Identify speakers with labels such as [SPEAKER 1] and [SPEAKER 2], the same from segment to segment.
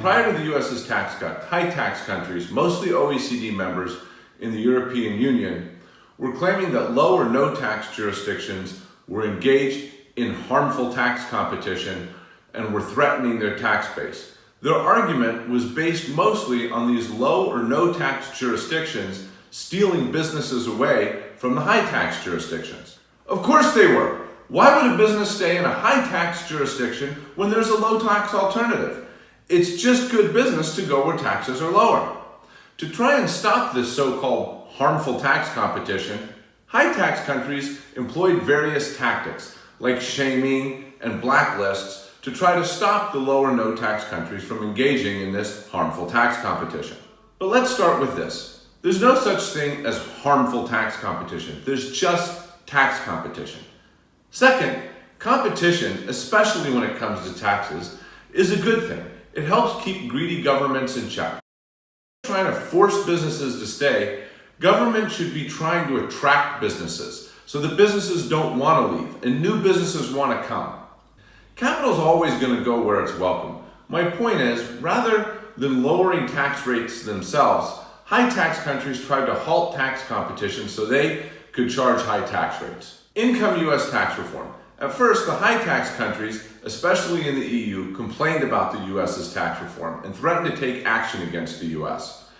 [SPEAKER 1] Prior to the US's tax cut, high tax countries, mostly OECD members in the European Union, were claiming that low or no tax jurisdictions were engaged in harmful tax competition and were threatening their tax base. Their argument was based mostly on these low or no tax jurisdictions stealing businesses away from the high tax jurisdictions. Of course they were. Why would a business stay in a high tax jurisdiction when there's a low tax alternative? It's just good business to go where taxes are lower. To try and stop this so-called harmful tax competition, high tax countries employed various tactics like shaming and blacklists to try to stop the lower no tax countries from engaging in this harmful tax competition. But let's start with this. There's no such thing as harmful tax competition. There's just tax competition. Second, competition, especially when it comes to taxes, is a good thing. It helps keep greedy governments in check. Trying to force businesses to stay, government should be trying to attract businesses so that businesses don't want to leave and new businesses want to come. Capital is always going to go where it's welcome. My point is, rather than lowering tax rates themselves, high tax countries tried to halt tax competition so they could charge high tax rates. Income U.S. tax reform. At first, the high tax countries, especially in the EU, complained about the US's tax reform and threatened to take action against the US.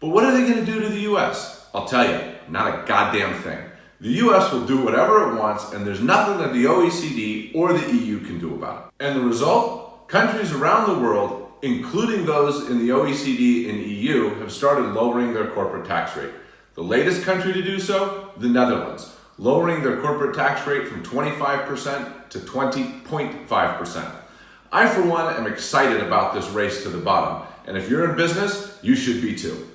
[SPEAKER 1] But what are they going to do to the US? I'll tell you, not a goddamn thing. The US will do whatever it wants and there's nothing that the OECD or the EU can do about it. And the result? Countries around the world, including those in the OECD and EU, have started lowering their corporate tax rate. The latest country to do so? The Netherlands lowering their corporate tax rate from 25% to 20.5%. I, for one, am excited about this race to the bottom, and if you're in business, you should be too.